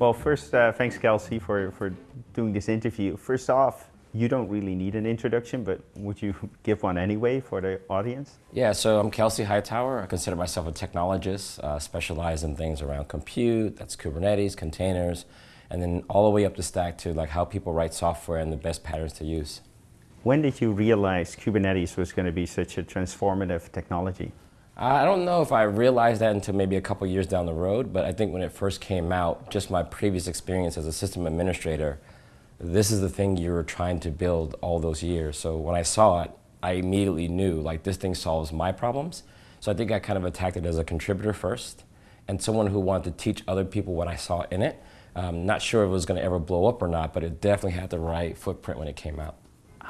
Well, first, uh, thanks, Kelsey, for, for doing this interview. First off, you don't really need an introduction, but would you give one anyway for the audience? Yeah, so I'm Kelsey Hightower. I consider myself a technologist, uh, specialize in things around compute, that's Kubernetes, containers, and then all the way up the stack to like how people write software and the best patterns to use. When did you realize Kubernetes was going to be such a transformative technology? I don't know if I realized that until maybe a couple years down the road, but I think when it first came out, just my previous experience as a system administrator, this is the thing you were trying to build all those years. So when I saw it, I immediately knew like this thing solves my problems. So I think I kind of attacked it as a contributor first and someone who wanted to teach other people what I saw in it. Um, not sure if it was going to ever blow up or not, but it definitely had the right footprint when it came out.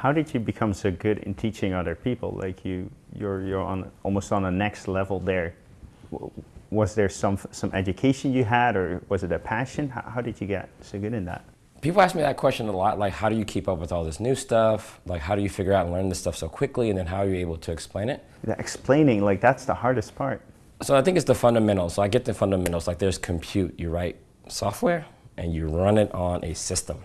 How did you become so good in teaching other people? Like you, you're, you're on almost on a next level there. Was there some, some education you had or was it a passion? How, how did you get so good in that? People ask me that question a lot, like how do you keep up with all this new stuff? Like how do you figure out and learn this stuff so quickly and then how are you able to explain it? The explaining, like that's the hardest part. So I think it's the fundamentals. So I get the fundamentals, like there's compute, you write software and you run it on a system.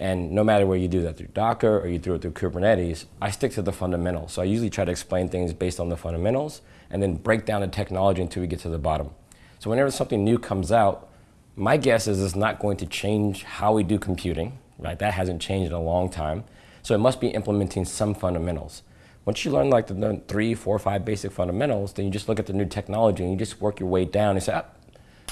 And no matter where you do that through Docker or you do it through Kubernetes, I stick to the fundamentals. So I usually try to explain things based on the fundamentals and then break down the technology until we get to the bottom. So whenever something new comes out, my guess is it's not going to change how we do computing, right? That hasn't changed in a long time. So it must be implementing some fundamentals. Once you learn like the three, four, five basic fundamentals, then you just look at the new technology and you just work your way down and say, ah,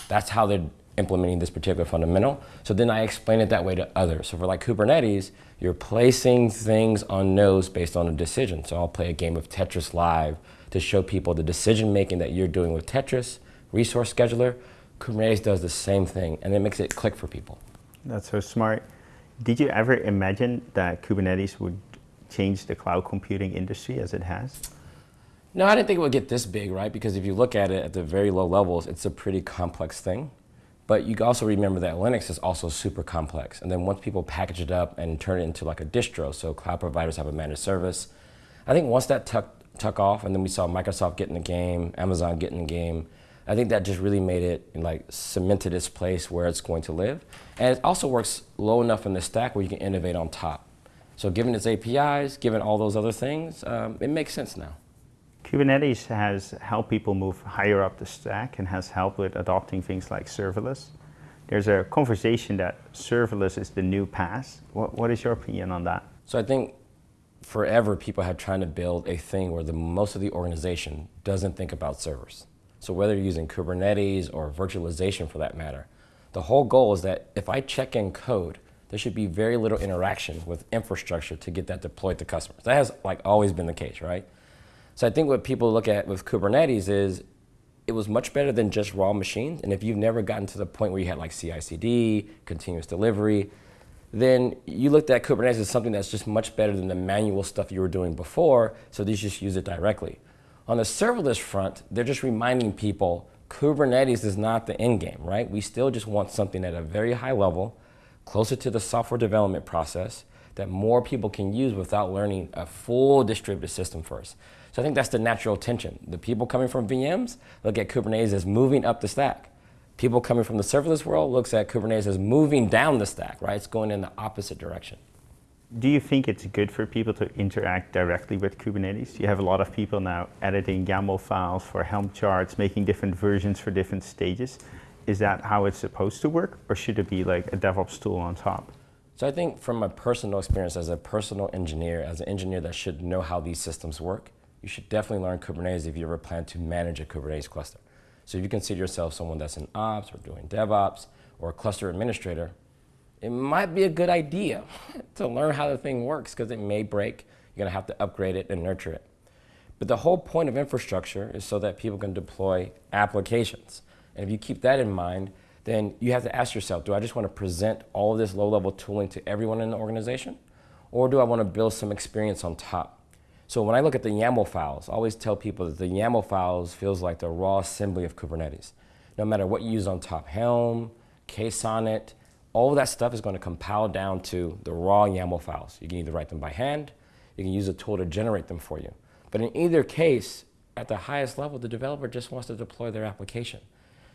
that's how they're implementing this particular fundamental. So then I explain it that way to others. So for like Kubernetes, you're placing things on nodes based on a decision. So I'll play a game of Tetris live to show people the decision making that you're doing with Tetris, resource scheduler. Kubernetes does the same thing and it makes it click for people. That's so smart. Did you ever imagine that Kubernetes would change the cloud computing industry as it has? No, I didn't think it would get this big, right? Because if you look at it at the very low levels, it's a pretty complex thing. But you also remember that Linux is also super complex. And then once people package it up and turn it into like a distro, so cloud providers have a managed service, I think once that tuck, tuck off and then we saw Microsoft get in the game, Amazon get in the game, I think that just really made it like cemented its place where it's going to live. And it also works low enough in the stack where you can innovate on top. So given its APIs, given all those other things, um, it makes sense now. Kubernetes has helped people move higher up the stack and has helped with adopting things like serverless. There's a conversation that serverless is the new PaaS. What, what is your opinion on that? So I think forever people have tried to build a thing where the most of the organization doesn't think about servers. So whether you're using Kubernetes or virtualization for that matter, the whole goal is that if I check in code, there should be very little interaction with infrastructure to get that deployed to customers. That has like always been the case, right? So I think what people look at with Kubernetes is it was much better than just raw machines. And if you've never gotten to the point where you had like CI/CD, continuous delivery, then you looked at Kubernetes as something that's just much better than the manual stuff you were doing before, so these just use it directly. On the serverless front, they're just reminding people Kubernetes is not the end game, right? We still just want something at a very high level, closer to the software development process, that more people can use without learning a full distributed system first. So I think that's the natural tension. The people coming from VMs look at Kubernetes as moving up the stack. People coming from the serverless world looks at Kubernetes as moving down the stack, right? It's going in the opposite direction. Do you think it's good for people to interact directly with Kubernetes? You have a lot of people now editing YAML files for Helm charts, making different versions for different stages. Is that how it's supposed to work, or should it be like a DevOps tool on top? So I think from a personal experience as a personal engineer, as an engineer that should know how these systems work, you should definitely learn Kubernetes if you ever plan to manage a Kubernetes cluster. So if you consider yourself someone that's in ops or doing DevOps or a cluster administrator, it might be a good idea to learn how the thing works because it may break. You're going to have to upgrade it and nurture it. But the whole point of infrastructure is so that people can deploy applications. And if you keep that in mind, then you have to ask yourself, do I just want to present all of this low-level tooling to everyone in the organization? Or do I want to build some experience on top? So when I look at the YAML files, I always tell people that the YAML files feels like the raw assembly of Kubernetes. No matter what you use on top, Helm, KSonnet, all of that stuff is going to compile down to the raw YAML files. You can either write them by hand, you can use a tool to generate them for you. But in either case, at the highest level, the developer just wants to deploy their application.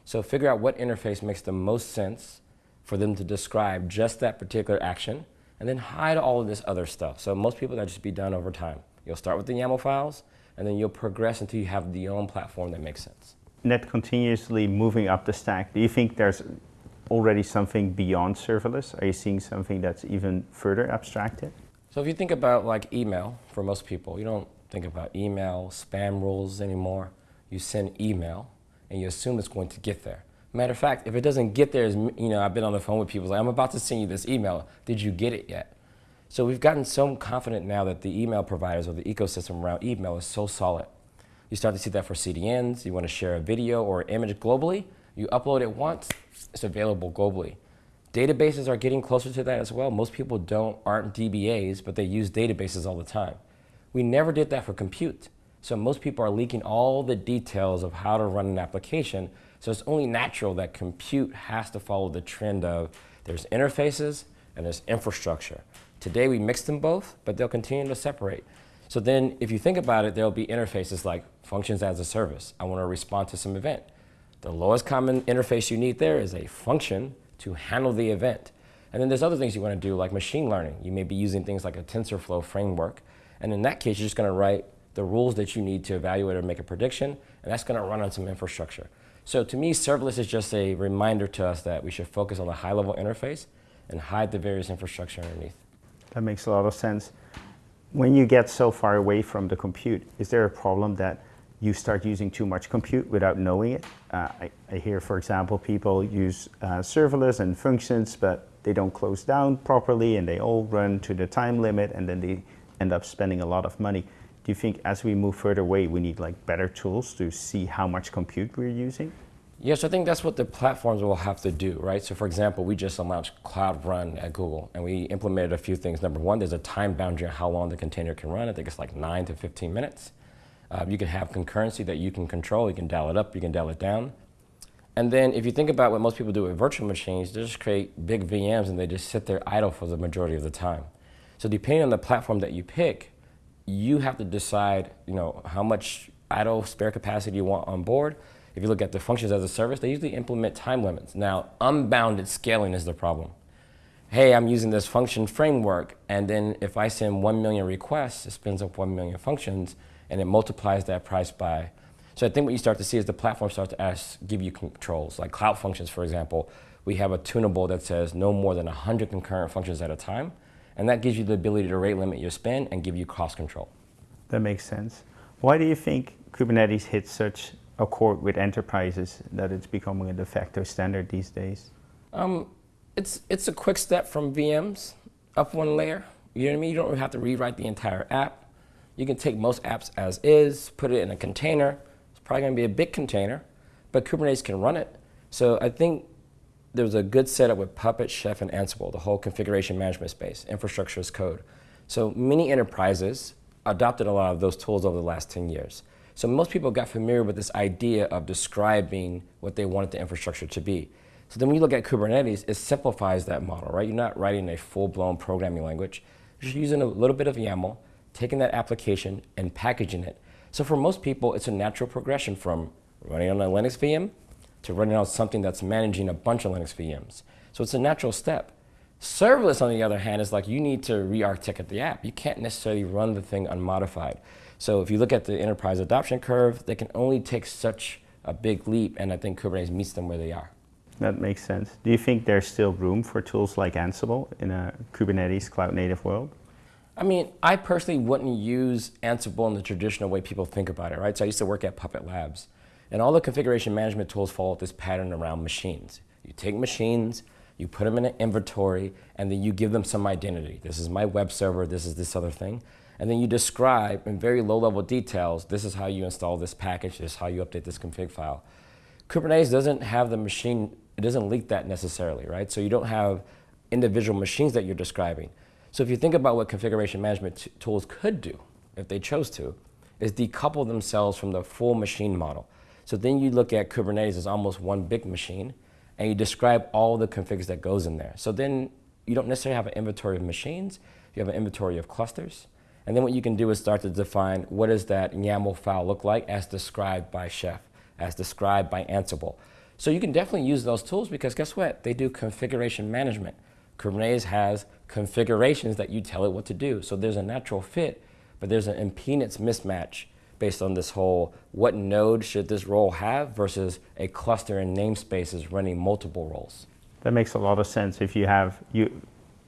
So figure out what interface makes the most sense for them to describe just that particular action and then hide all of this other stuff. So most people that just be done over time. You'll start with the YAML files and then you'll progress until you have the own platform that makes sense. Net continuously moving up the stack. Do you think there's already something beyond serverless? Are you seeing something that's even further abstracted? So if you think about like email for most people, you don't think about email, spam rules anymore. You send email and you assume it's going to get there. Matter of fact, if it doesn't get there, you know, I've been on the phone with people like, I'm about to send you this email. Did you get it yet? So we've gotten so confident now that the email providers or the ecosystem around email is so solid. You start to see that for CDNs. You want to share a video or image globally. You upload it once, it's available globally. Databases are getting closer to that as well. Most people don't aren't DBAs, but they use databases all the time. We never did that for compute. So most people are leaking all the details of how to run an application so it's only natural that compute has to follow the trend of there's interfaces and there's infrastructure. Today we mix them both, but they'll continue to separate. So then if you think about it, there'll be interfaces like functions as a service. I want to respond to some event. The lowest common interface you need there is a function to handle the event. And then there's other things you want to do like machine learning. You may be using things like a TensorFlow framework. And in that case, you're just going to write the rules that you need to evaluate or make a prediction, and that's going to run on some infrastructure. So to me, serverless is just a reminder to us that we should focus on the high-level interface and hide the various infrastructure underneath. That makes a lot of sense. When you get so far away from the compute, is there a problem that you start using too much compute without knowing it? Uh, I, I, hear, for example, people use uh, serverless and functions, but they don't close down properly and they all run to the time limit and then they end up spending a lot of money. Do you think as we move further away, we need like better tools to see how much compute we're using? Yes, I think that's what the platforms will have to do, right? So for example, we just launched Cloud Run at Google and we implemented a few things. Number one, there's a time boundary on how long the container can run. I think it's like nine to 15 minutes. Uh, you can have concurrency that you can control. You can dial it up, you can dial it down. And then if you think about what most people do with virtual machines, they just create big VMs and they just sit there idle for the majority of the time. So depending on the platform that you pick, you have to decide, you know, how much idle spare capacity you want on board. If you look at the functions as a service, they usually implement time limits. Now, unbounded scaling is the problem. Hey, I'm using this function framework, and then if I send 1 million requests, it spins up 1 million functions, and it multiplies that price by. So I think what you start to see is the platform starts to ask, give you controls. Like Cloud Functions, for example, we have a tunable that says no more than 100 concurrent functions at a time. And that gives you the ability to rate limit your spend and give you cost control. That makes sense. Why do you think Kubernetes hits such a chord with enterprises that it's becoming a de facto standard these days? Um, it's, it's a quick step from VMs up one layer. You know what I mean? You don't have to rewrite the entire app. You can take most apps as is, put it in a container. It's probably going to be a big container, but Kubernetes can run it. So I think there was a good setup with Puppet, Chef, and Ansible, the whole configuration management space, infrastructure as code. So many enterprises adopted a lot of those tools over the last 10 years. So most people got familiar with this idea of describing what they wanted the infrastructure to be. So then when you look at Kubernetes, it simplifies that model, right? You're not writing a full-blown programming language. You're just mm-hmm. using a little bit of YAML, taking that application and packaging it. So for most people, it's a natural progression from running on a Linux VM to running on something that's managing a bunch of Linux VMs. So it's a natural step. Serverless, on the other hand, is like you need to re-architect the app. You can't necessarily run the thing unmodified. So if you look at the enterprise adoption curve, they can only take such a big leap, and I think Kubernetes meets them where they are. That makes sense. Do you think there's still room for tools like Ansible in a Kubernetes cloud native world? I mean, I personally wouldn't use Ansible in the traditional way people think about it, right? So I used to work at Puppet Labs. And all the configuration management tools follow this pattern around machines. You take machines, you put them in an inventory, and then you give them some identity. This is my web server, this is this other thing. And then you describe in very low level details, this is how you install this package, this is how you update this config file. Kubernetes doesn't have the machine, it doesn't leak that necessarily, right? So you don't have individual machines that you're describing. So if you think about what configuration management tools could do, if they chose to, is decouple themselves from the full machine model. So then you look at Kubernetes as almost one big machine, and you describe all the configs that goes in there. So then you don't necessarily have an inventory of machines, you have an inventory of clusters. And then what you can do is start to define what does that YAML file look like as described by Chef, as described by Ansible. So you can definitely use those tools because guess what? They do configuration management. Kubernetes has configurations that you tell it what to do. So there's a natural fit, but there's an impedance mismatch based on this whole what node should this role have versus a cluster and namespaces running multiple roles. That makes a lot of sense. If you have you,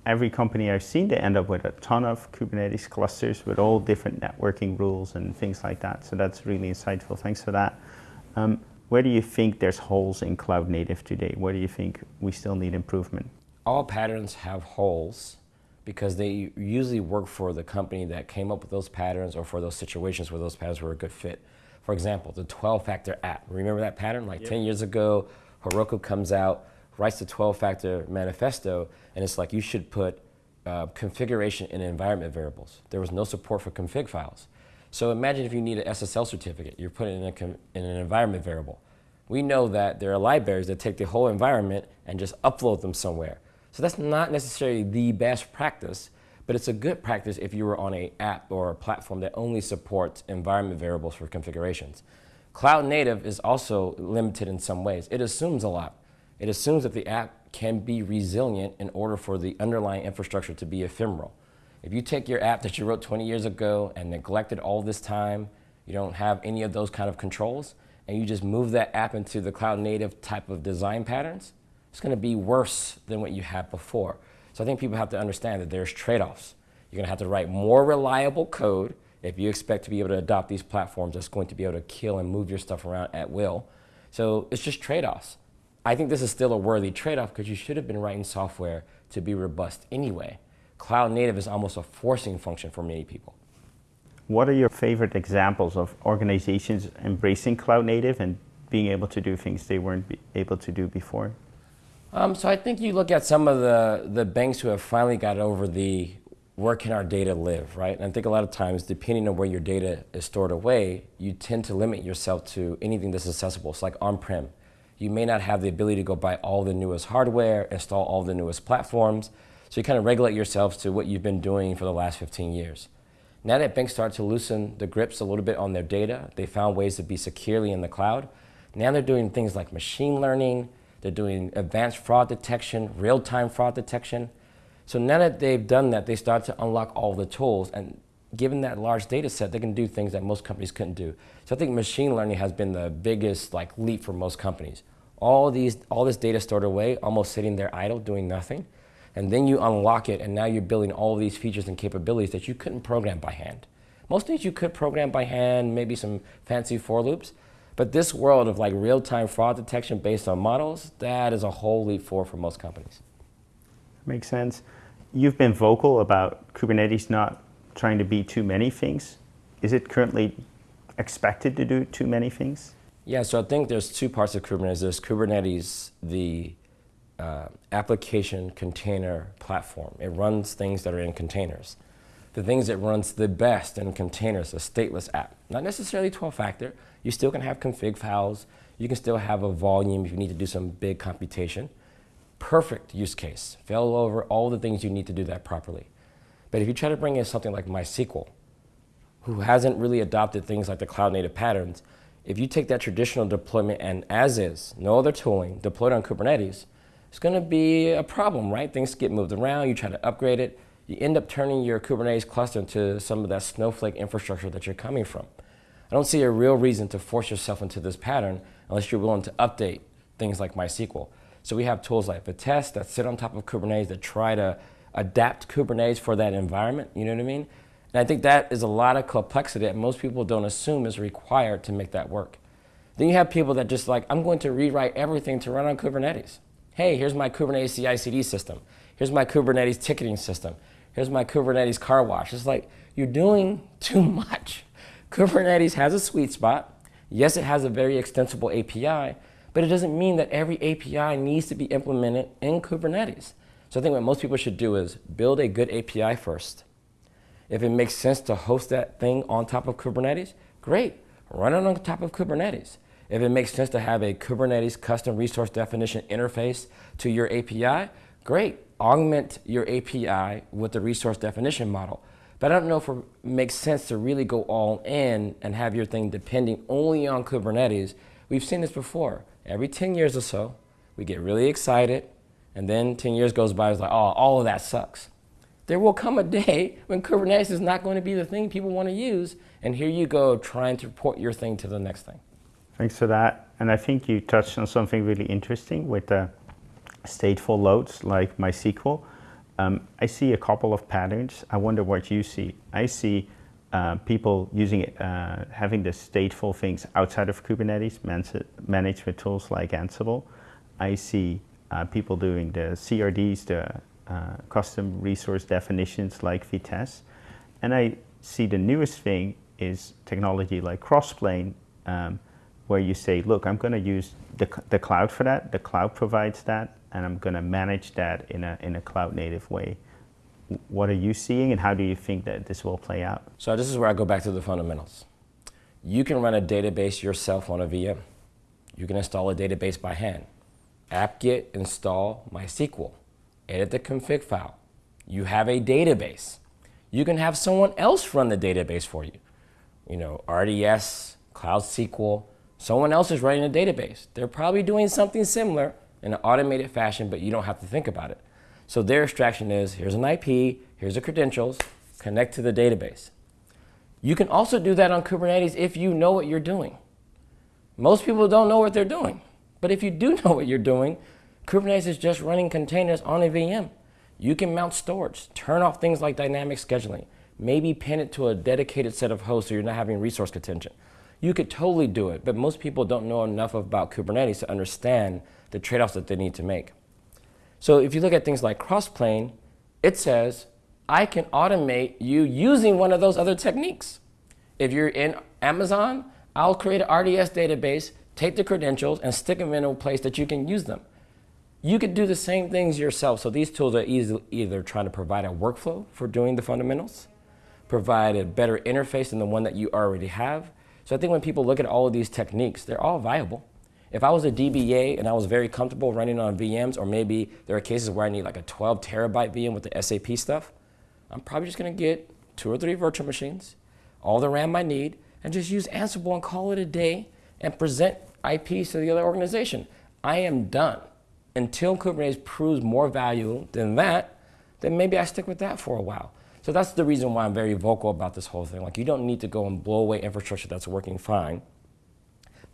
every company I've seen, they end up with a ton of Kubernetes clusters with all different networking rules and things like that. So that's really insightful. Thanks for that. Um, where do you think there's holes in cloud native today? Where do you think we still need improvement? All patterns have holes because they usually work for the company that came up with those patterns or for those situations where those patterns were a good fit. For example, the 12 factor app. Remember that pattern? Like 10 years ago, Heroku comes out, writes the 12 factor manifesto, and it's like you should put uh, configuration in environment variables. There was no support for config files. So imagine if you need an SSL certificate, you're putting it in, in an environment variable. We know that there are libraries that take the whole environment and just upload them somewhere. So that's not necessarily the best practice, but it's a good practice if you were on an app or a platform that only supports environment variables for configurations. Cloud native is also limited in some ways. It assumes a lot. It assumes that the app can be resilient in order for the underlying infrastructure to be ephemeral. If you take your app that you wrote 20 years ago and neglected all this time, you don't have any of those kind of controls, and you just move that app into the cloud native type of design patterns, it's going to be worse than what you had before. So I think people have to understand that there's trade-offs. You're going to have to write more reliable code if you expect to be able to adopt these platforms that's going to be able to kill and move your stuff around at will. So it's just trade-offs. I think this is still a worthy trade-off because you should have been writing software to be robust anyway cloud native is almost a forcing function for many people. What are your favorite examples of organizations embracing cloud native and being able to do things they weren't able to do before? Um, so I think you look at some of the, the banks who have finally got over the where can our data live, right? And I think a lot of times, depending on where your data is stored away, you tend to limit yourself to anything that's accessible. It's like on-prem. You may not have the ability to go buy all the newest hardware, install all the newest platforms, so you kind of regulate yourselves to what you've been doing for the last 15 years. Now that banks start to loosen the grips a little bit on their data, they found ways to be securely in the cloud. Now they're doing things like machine learning, they're doing advanced fraud detection, real-time fraud detection. So now that they've done that, they start to unlock all the tools and given that large data set, they can do things that most companies couldn't do. So I think machine learning has been the biggest like leap for most companies. All these, all this data stored away, almost sitting there idle, doing nothing and then you unlock it, and now you're building all these features and capabilities that you couldn't program by hand. Most things you could program by hand, maybe some fancy for loops, but this world of like real-time fraud detection based on models, that is a whole leap forward for most companies. Makes sense. You've been vocal about Kubernetes not trying to be too many things. Is it currently expected to do too many things? Yeah, so I think there's two parts of Kubernetes. There's Kubernetes, the uh, application container platform. It runs things that are in containers. The things it runs the best in containers, a stateless app. Not necessarily 12-factor. You still can have config files. You can still have a volume if you need to do some big computation. Perfect use case. Fail over all the things you need to do that properly. But if you try to bring in something like MySQL, who hasn't really adopted things like the cloud native patterns, if you take that traditional deployment and as is, no other tooling, deployed on Kubernetes, it's going to be a problem, right? Things get moved around, you try to upgrade it, you end up turning your Kubernetes cluster into some of that snowflake infrastructure that you're coming from. I don't see a real reason to force yourself into this pattern unless you're willing to update things like MySQL. So we have tools like Vitess that sit on top of Kubernetes that try to adapt Kubernetes for that environment, you know what I mean? And I think that is a lot of complexity that most people don't assume is required to make that work. Then you have people that just like, I'm going to rewrite everything to run on Kubernetes hey, here's my Kubernetes CI/CD system. Here's my Kubernetes ticketing system. Here's my Kubernetes car wash. It's like you're doing too much. Kubernetes has a sweet spot. Yes, it has a very extensible API, but it doesn't mean that every API needs to be implemented in Kubernetes. So I think what most people should do is build a good API first. If it makes sense to host that thing on top of Kubernetes, great, run it on top of Kubernetes. If it makes sense to have a Kubernetes custom resource definition interface to your API, great. Augment your API with the resource definition model. But I don't know if it makes sense to really go all in and have your thing depending only on Kubernetes We've seen this before. Every 10 years or so, we get really excited, and then 10 years goes by, it's like, oh, all of that sucks. There will come a day when Kubernetes is not going to be the thing people want to use, and here you go trying to port your thing to the next thing. Thanks for that. And I think you touched on something really interesting with the stateful loads like MySQL. Um, I see a couple of patterns. I wonder what you see. I see uh, people using it, uh, having the stateful things outside of Kubernetes managed with tools like Ansible. I see uh, people doing the CRDs, the uh, custom resource definitions like Vitess. And I see the newest thing is technology like Crossplane, um, where you say, look, I'm going to use the, the cloud for that. The cloud provides that, and I'm going to manage that in a, in a cloud native way. What are you seeing, and how do you think that this will play out? So this is where I go back to the fundamentals. You can run a database yourself on a VM. You can install a database by hand. apt-get install MySQL. Edit the config file. You have a database. You can have someone else run the database for you. You know, RDS, Cloud SQL, Someone else is running a database. They're probably doing something similar in an automated fashion, but you don't have to think about it. So their abstraction is here's an IP, here's the credentials, connect to the database. You can also do that on Kubernetes if you know what you're doing. Most people don't know what they're doing. But if you do know what you're doing, Kubernetes is just running containers on a VM. You can mount storage, turn off things like dynamic scheduling, maybe pin it to a dedicated set of hosts so you're not having resource contention. You could totally do it, but most people don't know enough about Kubernetes to understand the trade-offs that they need to make. So if you look at things like Crossplane, it says, I can automate you using one of those other techniques. If you're in Amazon, I'll create an RDS database, take the credentials, and stick them in a place that you can use them. You could do the same things yourself. So these tools are easy, either trying to provide a workflow for doing the fundamentals, provide a better interface than the one that you already have, so I think when people look at all of these techniques, they're all viable. If I was a DBA and I was very comfortable running on VMs, or maybe there are cases where I need like a 12 terabyte VM with the SAP stuff, I'm probably just gonna get two or three virtual machines, all the RAM I need, and just use Ansible and call it a day and present IPs to the other organization. I am done. Until Kubernetes proves more value than that, then maybe I stick with that for a while. So that's the reason why I'm very vocal about this whole thing. Like you don't need to go and blow away infrastructure that's working fine,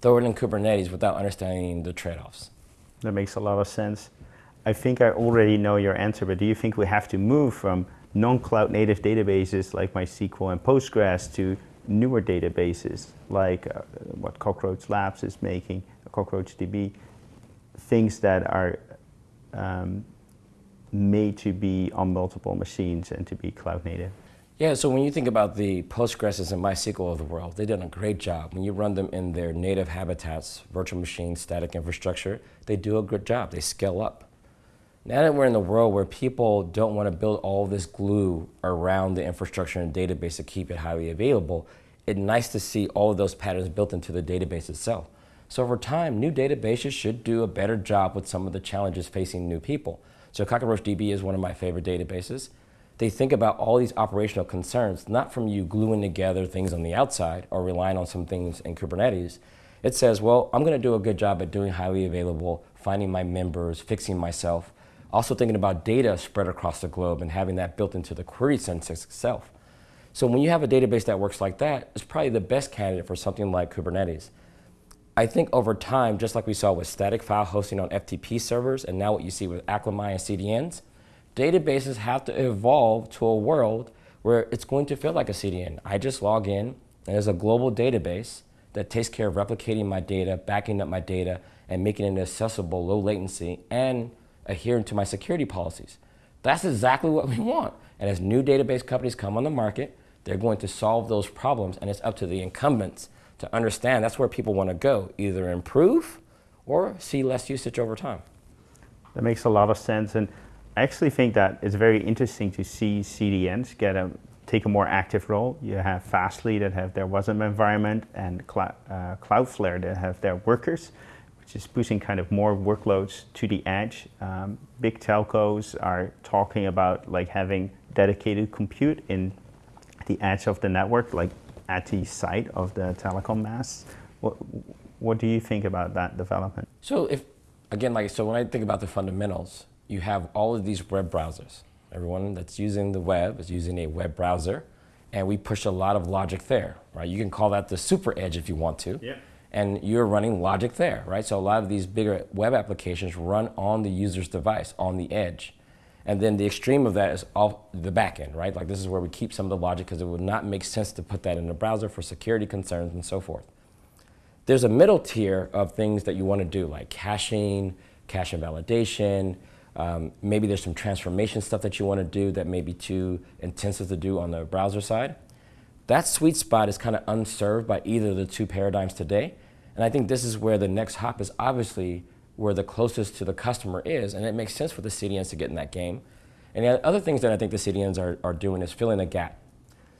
throw it in Kubernetes without understanding the trade-offs. That makes a lot of sense. I think I already know your answer, but do you think we have to move from non-cloud native databases like MySQL and Postgres to newer databases like uh, what Cockroach Labs is making, CockroachDB, things that are um, made to be on multiple machines and to be cloud native. Yeah, so when you think about the Postgres and MySQL of the world, they've done a great job. When you run them in their native habitats, virtual machines, static infrastructure, they do a good job. They scale up. Now that we're in the world where people don't want to build all this glue around the infrastructure and database to keep it highly available, it's nice to see all of those patterns built into the database itself. So over time, new databases should do a better job with some of the challenges facing new people. So CockroachDB is one of my favorite databases. They think about all these operational concerns, not from you gluing together things on the outside or relying on some things in Kubernetes. It says, well, I'm going to do a good job at doing highly available, finding my members, fixing myself. Also thinking about data spread across the globe and having that built into the query syntax itself. So when you have a database that works like that, it's probably the best candidate for something like Kubernetes. I think over time, just like we saw with static file hosting on FTP servers, and now what you see with Akamai and CDNs, databases have to evolve to a world where it's going to feel like a CDN. I just log in, and there's a global database that takes care of replicating my data, backing up my data, and making it accessible, low latency, and adhering to my security policies. That's exactly what we want. And as new database companies come on the market, they're going to solve those problems, and it's up to the incumbents to understand that's where people want to go, either improve or see less usage over time. That makes a lot of sense. And I actually think that it's very interesting to see CDNs get a, take a more active role. You have Fastly that have their WASM environment and uh, Cloudflare that have their workers, which is pushing kind of more workloads to the edge. Um, big telcos are talking about like having dedicated compute in the edge of the network, like at the site of the telecom masts. What, What do you think about that development? So if, again, like, so when I think about the fundamentals, you have all of these web browsers. Everyone that's using the web is using a web browser, and we push a lot of logic there, right? You can call that the super edge if you want to. Yeah. And you're running logic there, right? So a lot of these bigger web applications run on the user's device, on the edge. And then the extreme of that is off the back end, right? Like this is where we keep some of the logic because it would not make sense to put that in the browser for security concerns and so forth. There's a middle tier of things that you want to do, like caching, cache invalidation. Um, maybe there's some transformation stuff that you want to do that may be too intensive to do on the browser side. That sweet spot is kind of unserved by either of the two paradigms today. And I think this is where the next hop is obviously where the closest to the customer is, and it makes sense for the CDNs to get in that game. And the other things that I think the CDNs are, are doing is filling a gap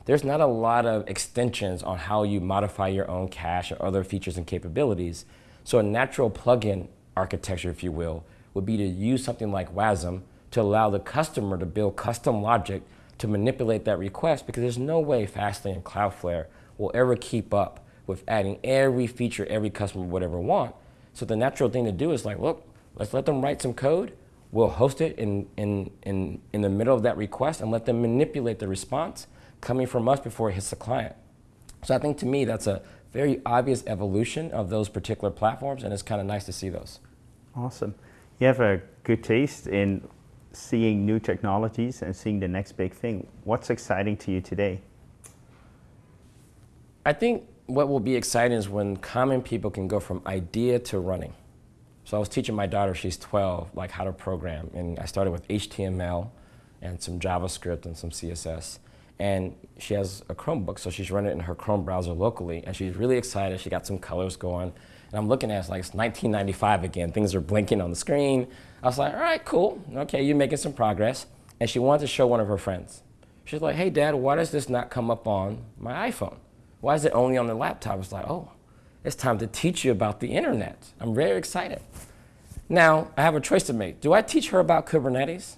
there's not a lot of extensions on how you modify your own cache or other features and capabilities. So a natural plugin architecture, if you will, would be to use something like WASM to allow the customer to build custom logic to manipulate that request because there's no way Fastly and Cloudflare will ever keep up with adding every feature every customer would ever want. So the natural thing to do is like, look, let's let them write some code. We'll host it in, in, in, in the middle of that request and let them manipulate the response coming from us before it hits the client. So I think to me, that's a very obvious evolution of those particular platforms, and it's kind of nice to see those. Awesome. You have a good taste in seeing new technologies and seeing the next big thing. What's exciting to you today? I think what will be exciting is when common people can go from idea to running. So I was teaching my daughter, she's 12, like how to program. And I started with HTML and some JavaScript and some CSS and she has a Chromebook, so she's running it in her Chrome browser locally, and she's really excited. She got some colors going, and I'm looking at it, like it's 1995 again. Things are blinking on the screen. I was like, all right, cool. Okay, you're making some progress. And she wanted to show one of her friends. She's like, hey, Dad, why does this not come up on my iPhone? Why is it only on the laptop? I was like, oh, it's time to teach you about the internet. I'm very excited. Now, I have a choice to make. Do I teach her about Kubernetes?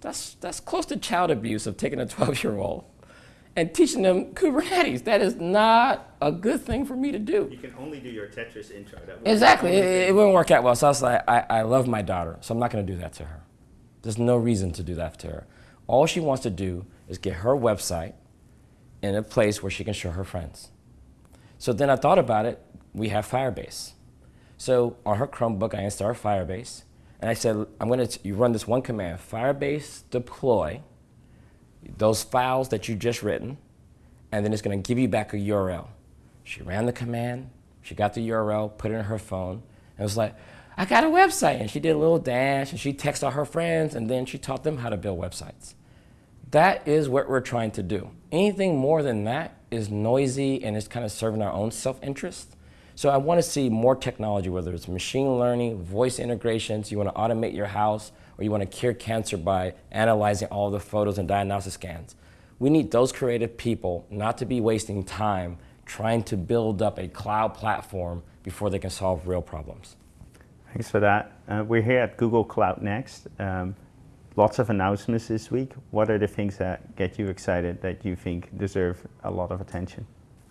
That's, that's close to child abuse of taking a 12 year old and teaching them Kubernetes. That is not a good thing for me to do. You can only do your Tetris intro. exactly. It, it, wouldn't work out well. So I was like, I, I love my daughter, so I'm not going to do that to her. There's no reason to do that to her. All she wants to do is get her website in a place where she can show her friends. So then I thought about it. We have Firebase. So on her Chromebook, I installed Firebase. And I said, I'm going to, you run this one command, Firebase deploy those files that you just written, and then it's going to give you back a URL. She ran the command, she got the URL, put it in her phone, and was like, I got a website. And she did a little dash, and she texted all her friends, and then she taught them how to build websites. That is what we're trying to do. Anything more than that is noisy and it's kind of serving our own self-interest. So I want to see more technology, whether it's machine learning, voice integrations, you want to automate your house, or you want to cure cancer by analyzing all the photos and diagnostic scans. We need those creative people not to be wasting time trying to build up a cloud platform before they can solve real problems. Thanks for that. Uh, we're here at Google Cloud Next. Um, lots of announcements this week. What are the things that get you excited that you think deserve a lot of attention?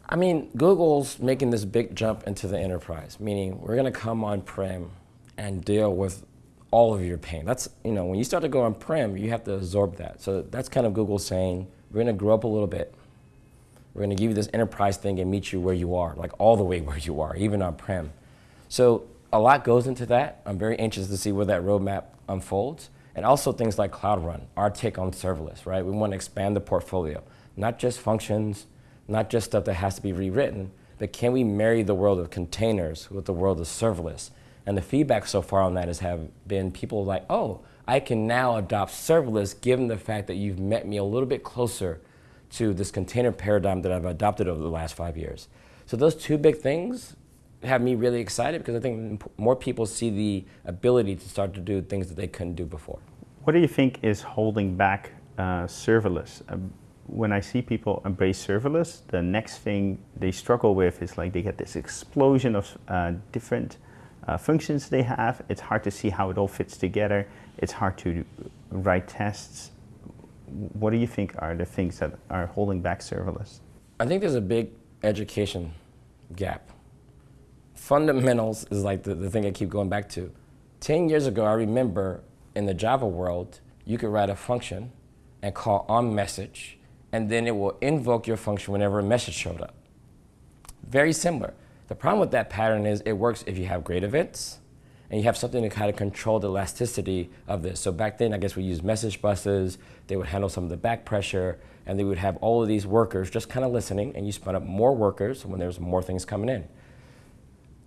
I mean, Google's making this big jump into the enterprise, meaning we're going to come on-prem and deal with all of your pain. That's, you know, when you start to go on-prem, you have to absorb that. So that's kind of Google saying, we're going to grow up a little bit. We're going to give you this enterprise thing and meet you where you are, like all the way where you are, even on-prem. So a lot goes into that. I'm very anxious to see where that roadmap unfolds. And also things like Cloud Run, our take on serverless, right? We want to expand the portfolio, not just functions, not just stuff that has to be rewritten, but can we marry the world of containers with the world of serverless? And the feedback so far on that has have been people like, oh, I can now adopt serverless given the fact that you've met me a little bit closer to this container paradigm that I've adopted over the last five years. So those two big things have me really excited because I think more people see the ability to start to do things that they couldn't do before. What do you think is holding back uh, serverless? Um, when I see people embrace serverless, the next thing they struggle with is like they get this explosion of uh, different uh, functions they have. It's hard to see how it all fits together. It's hard to write tests. What do you think are the things that are holding back serverless? I think there's a big education gap. Fundamentals is like the, the thing I keep going back to. 10 years ago, I remember in the Java world, you could write a function and call on message, and then it will invoke your function whenever a message showed up. Very similar. The problem with that pattern is it works if you have great events, and you have something to kind of control the elasticity of this. So back then, I guess we used message buses. They would handle some of the back pressure, and they would have all of these workers just kind of listening, and you spun up more workers when there's more things coming in.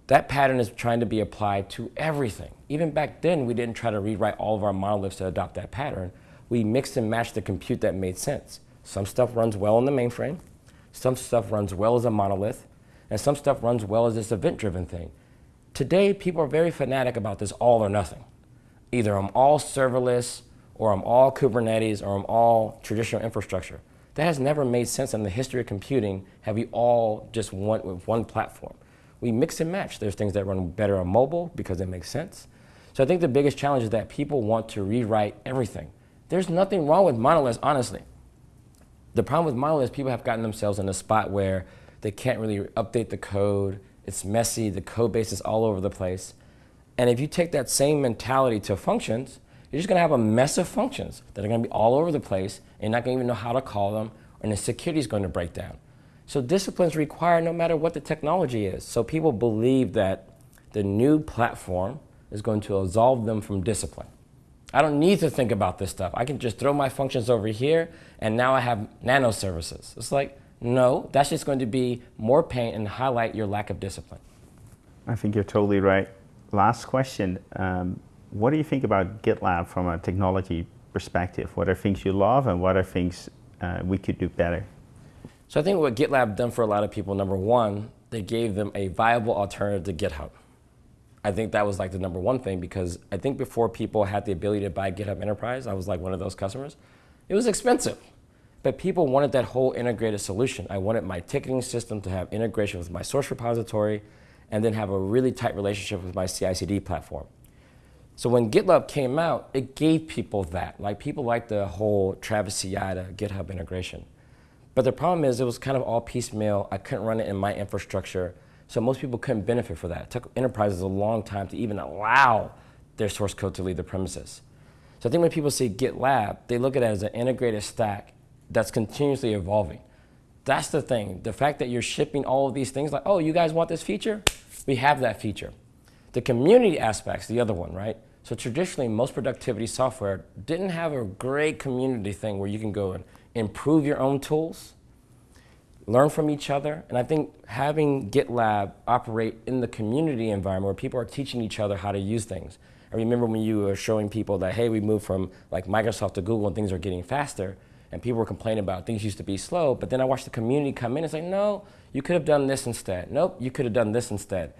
That pattern is trying to be applied to everything. Even back then, we didn't try to rewrite all of our monoliths to adopt that pattern. We mixed and matched the compute that made sense. Some stuff runs well in the mainframe, some stuff runs well as a monolith, and some stuff runs well as this event-driven thing. Today, people are very fanatic about this all or nothing. Either I'm all serverless, or I'm all Kubernetes, or I'm all traditional infrastructure. That has never made sense in the history of computing, have we all just went with one platform. We mix and match. There's things that run better on mobile because it makes sense. So I think the biggest challenge is that people want to rewrite everything. There's nothing wrong with monoliths, honestly. The problem with monoliths, people have gotten themselves in a spot where they can't really update the code, it's messy, the code base is all over the place. And if you take that same mentality to functions, you're just gonna have a mess of functions that are gonna be all over the place, and you're not gonna even know how to call them, and the security is gonna break down. So disciplines require no matter what the technology is. So people believe that the new platform is going to absolve them from discipline. I don't need to think about this stuff. I can just throw my functions over here, and now I have nano services. It's like, no, that's just going to be more pain and highlight your lack of discipline. I think you're totally right. Last question. Um, what do you think about GitLab from a technology perspective? What are things you love and what are things uh, we could do better? So I think what GitLab done for a lot of people, number one, they gave them a viable alternative to GitHub. I think that was like the number one thing because I think before people had the ability to buy GitHub Enterprise, I was like one of those customers, it was expensive. But people wanted that whole integrated solution. I wanted my ticketing system to have integration with my source repository and then have a really tight relationship with my CI/CD platform. So when GitLab came out, it gave people that. Like people liked the whole Travis CI to GitHub integration. But the problem is it was kind of all piecemeal. I couldn't run it in my infrastructure. So most people couldn't benefit for that. It took enterprises a long time to even allow their source code to leave the premises. So I think when people say GitLab, they look at it as an integrated stack that's continuously evolving. That's the thing. The fact that you're shipping all of these things, like, oh, you guys want this feature? We have that feature. The community aspect's the other one, right? So traditionally, most productivity software didn't have a great community thing where you can go and improve your own tools, learn from each other. And I think having GitLab operate in the community environment where people are teaching each other how to use things. I remember when you were showing people that, hey, we moved from like Microsoft to Google and things are getting faster and people were complaining about things used to be slow, but then I watched the community come in and say, no, you could have done this instead. Nope, you could have done this instead.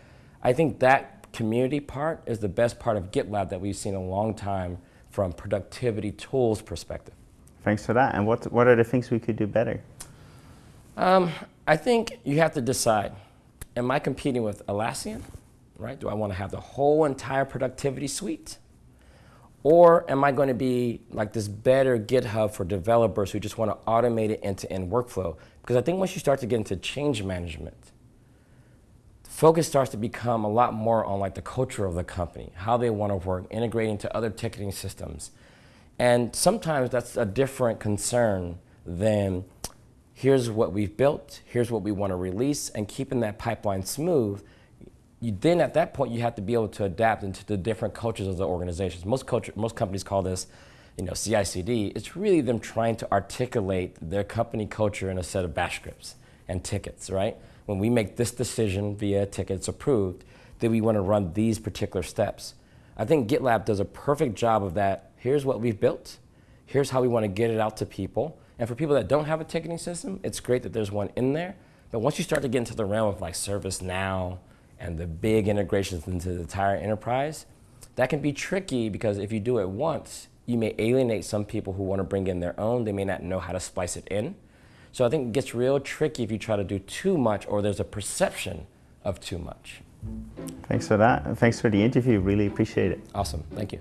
I think that community part is the best part of GitLab that we've seen a long time from productivity tools perspective. Thanks for that. And what, what are the things we could do better? Um, I think you have to decide, am I competing with Atlassian? Right? Do I want to have the whole entire productivity suite? Or am I going to be like this better GitHub for developers who just want to automate it end-to-end workflow? Because I think once you start to get into change management, focus starts to become a lot more on like the culture of the company, how they want to work, integrating to other ticketing systems. And sometimes that's a different concern than here's what we've built, here's what we want to release, and keeping that pipeline smooth you then at that point you have to be able to adapt into the different cultures of the organizations. Most culture, most companies call this, you know, CI/CD. It's really them trying to articulate their company culture in a set of bash scripts and tickets, right? When we make this decision via tickets approved, then we want to run these particular steps. I think GitLab does a perfect job of that. Here's what we've built. Here's how we want to get it out to people. And for people that don't have a ticketing system, it's great that there's one in there. But once you start to get into the realm of like ServiceNow, and the big integrations into the entire enterprise, that can be tricky because if you do it once, you may alienate some people who want to bring in their own. They may not know how to splice it in. So I think it gets real tricky if you try to do too much or there's a perception of too much. Thanks for that. Thanks for the interview. Really appreciate it. Awesome. Thank you.